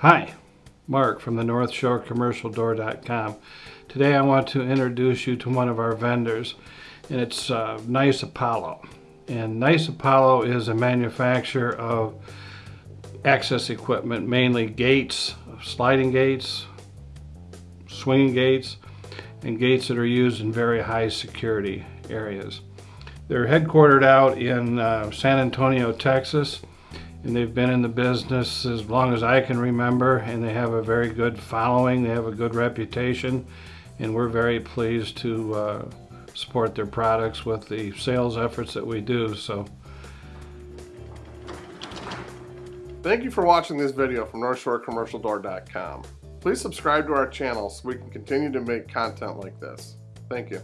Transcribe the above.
Hi, Mark from the North Shore Commercial Door.com. Today I want to introduce you to one of our vendors and it's uh, Nice Apollo. And Nice Apollo is a manufacturer of access equipment, mainly gates, sliding gates, swinging gates, and gates that are used in very high security areas. They're headquartered out in uh, San Antonio, Texas, and they've been in the business as long as I can remember, and they have a very good following, they have a good reputation, and we're very pleased to uh, support their products with the sales efforts that we do. So. Thank you for watching this video from NorthshoreCommercialDoor.com. Please subscribe to our channel so we can continue to make content like this. Thank you.